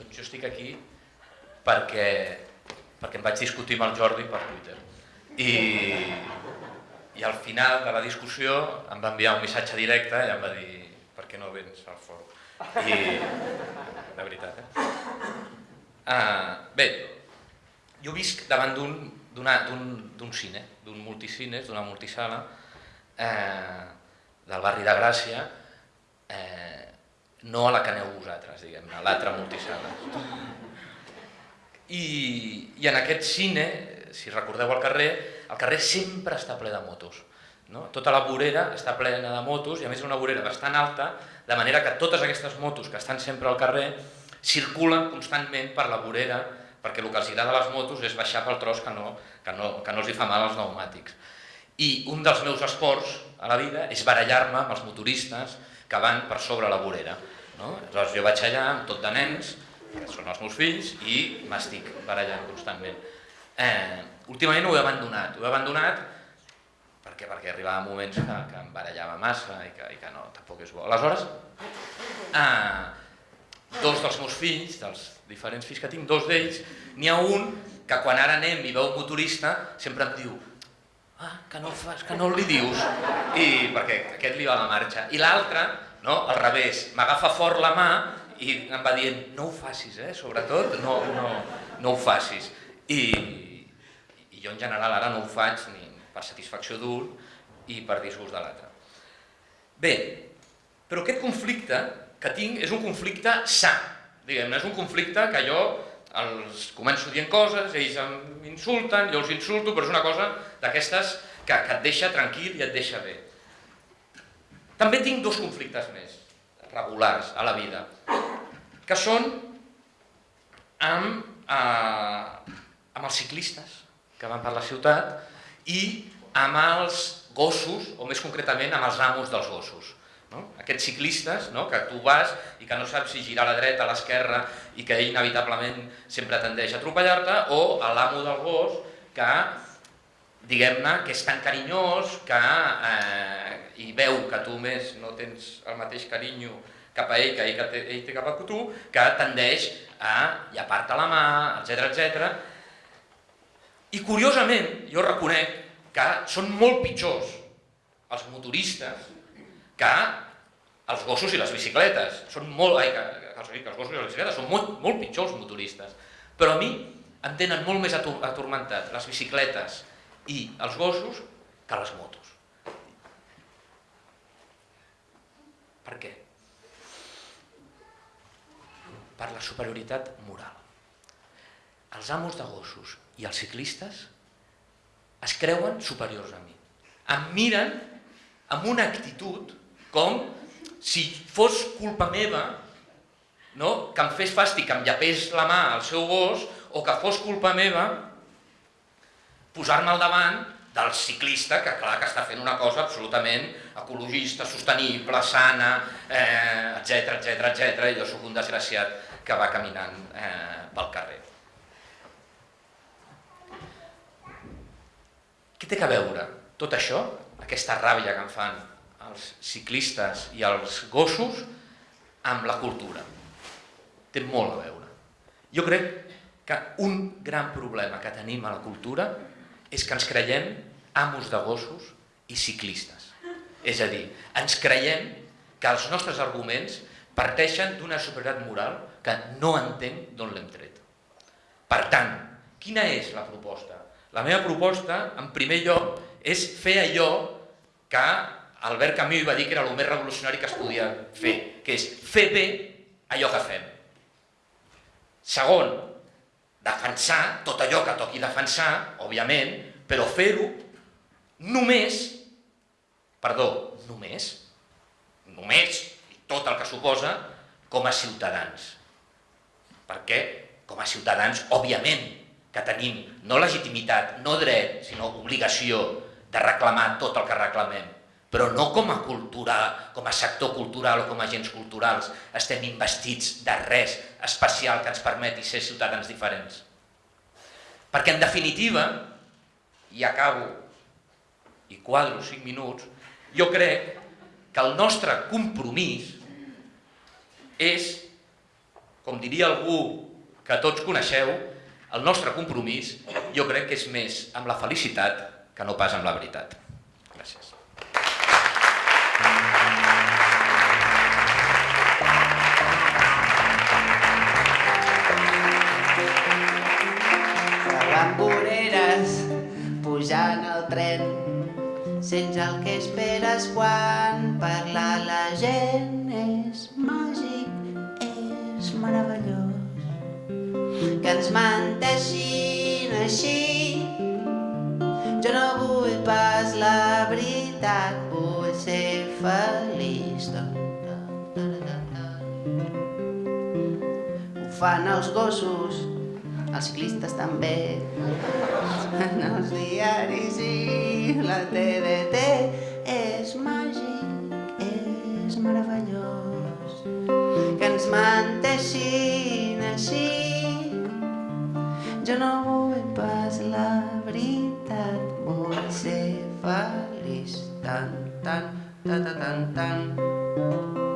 Doncs jo estic aquí perquè, perquè em vaig discutir amb el Jordi per Twitter. I, i al final de la discussió em va enviar un missatge directe i em va dir per què no vens al fòrum? I, de veritat, eh? Uh, bé, jo visc davant d'un cine, d'un multicines, d'una multisala, eh, del barri de Gràcia, eh, no a la que aneu vosaltres, diguem-ne, a l'altra multisala. I, I en aquest cine, si recordeu el carrer, el carrer sempre està ple de motos. No? Tota la vorera està plena de motos i a més és una vorera bastant alta, de manera que totes aquestes motos que estan sempre al carrer circulen constantment per la vorera perquè el que els agrada a les motos és baixar pel tros que no, que no, que no els hi fa mal als pneumàtics. I un dels meus esports a la vida és barallar-me amb els motoristes van per sobre la vorera. No? Aleshores jo vaig allà amb tot de nens, que són els meus fills, i m'estic barallant constantment. Eh, últimament ho he abandonat, ho he abandonat perquè, perquè arribava moments que, que em barallava massa i que, i que no, tampoc és bo. Aleshores, eh, dos dels meus fills, dels diferents fills que tinc, dos d'ells, n'hi ha un que quan ara anem i veu un motorista sempre em diu ah, que no fas, que no li dius, i perquè aquest li va la marxa. I l'altre, no, al revés, m'agafa fort la mà i em va dient, no ho facis, eh, sobretot, no, no, no ho facis. I, I jo en general ara no ho faig ni per satisfacció d'un i per disgust de l'altre. Bé, però aquest conflicte que tinc és un conflicte sa, diguem-ne, és un conflicte que jo els començo dient coses, ells m'insulten, jo els insulto, però és una cosa d'aquestes que, que et deixa tranquil i et deixa bé. També tinc dos conflictes més, regulars a la vida, que són amb, eh, amb els ciclistes que van per la ciutat i amb els gossos, o més concretament amb els amos dels gossos. No? Aquests ciclistes no? que tu vas i que no saps si girar a la dreta, a l'esquerra i que ell inevitablement sempre tendeix a atropellar-te o a l'amo del gos que diguem-ne que és tan carinyós que eh, i veu que tu més no tens el mateix carinyo cap a ell que ell, que ell té cap a tu, que tendeix a llapar-te la mà, etc etc. I curiosament, jo reconec que són molt pitjors els motoristes que els gossos i les bicicletes. Són molt, ai, que, que, que els gossos i les bicicletes són molt, molt pitjors els motoristes. Però a mi em tenen molt més atormentat les bicicletes i els gossos que les motos. Per què? Per la superioritat moral. Els amos de gossos i els ciclistes es creuen superiors a mi. Em miren amb una actitud com si fos culpa meva no? que em fes fàstic, que em llapés la mà al seu gos, o que fos culpa meva posar-me al davant del ciclista, que clar que està fent una cosa absolutament ecologista, sostenible, sana, etc etc etc. i jo sóc un desgraciat que va caminant eh, pel carrer. Què té que veure tot això, aquesta ràbia que em fan els ciclistes i els gossos amb la cultura. Té molt a veure. Jo crec que un gran problema que tenim a la cultura és que ens creiem amos de gossos i ciclistes. És a dir, ens creiem que els nostres arguments parteixen d'una superioritat moral que no entenc d'on l'hem tret. Per tant, quina és la proposta? La meva proposta, en primer lloc, és fer allò que Albert Camus va dir que era el més revolucionari que es podia fer, que és fer bé allò que fem. Segon, defensar tot allò que toqui defensar, òbviament, però fer-ho només, perdó, només, només, tot el que suposa, com a ciutadans. Perquè, com a ciutadans, òbviament, que tenim no legitimitat, no dret, sinó obligació de reclamar tot el que reclamem però no com a cultura, com a sector cultural o com a agents culturals estem investits de res especial que ens permeti ser ciutadans diferents. Perquè en definitiva, i acabo, i quadro cinc minuts, jo crec que el nostre compromís és, com diria algú que tots coneixeu, el nostre compromís jo crec que és més amb la felicitat que no pas amb la veritat. Gràcies. Pujant al tren, sents el que esperes quan parla la gent. És màgic, és meravellós, que ens manteixin així. Jo no vull pas la veritat, vull ser feliç. Ho fan els gossos, els ciclistes també, en els diaris i la TDT. És màgic, és meravellós, que ens menteixin així. Jo no vull pas la veritat, vull ser feliç. Tan, tan, tan, tan, tan, tan.